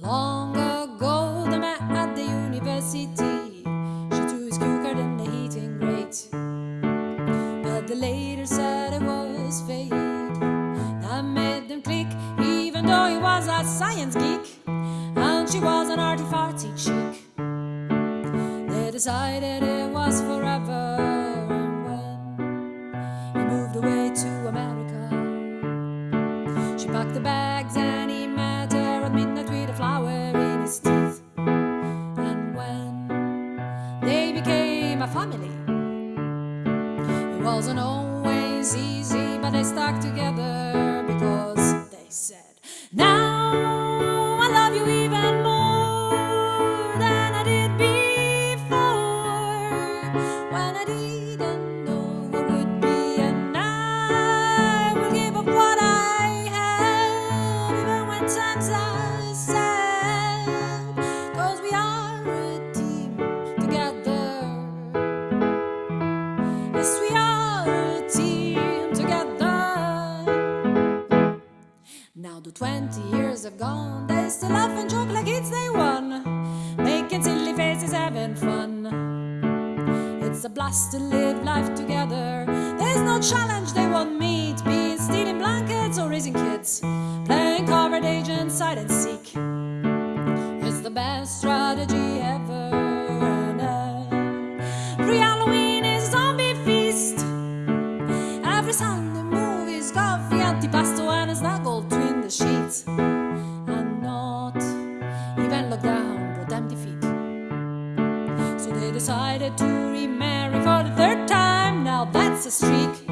Long ago, they met at the university. She threw his cue card in the heating grate. But the later said it was fate that made them click, even though he was a science geek and she was an arty farty chick. They decided it was forever, a family, it wasn't always easy, but they stuck together Now 20 years have gone, they still laugh and joke like it's day one, making silly faces, having fun. It's a blast to live life together. There's no challenge they won't meet, be it stealing blankets or raising kids, playing covert agents, hide and seek. It's the best strategy ever. Halloween is zombie feast. Every Sunday movies, coffee, antipasto, and a snuggle sheets. And not even lockdown brought them defeat. So they decided to remarry for the third time. Now that's a streak.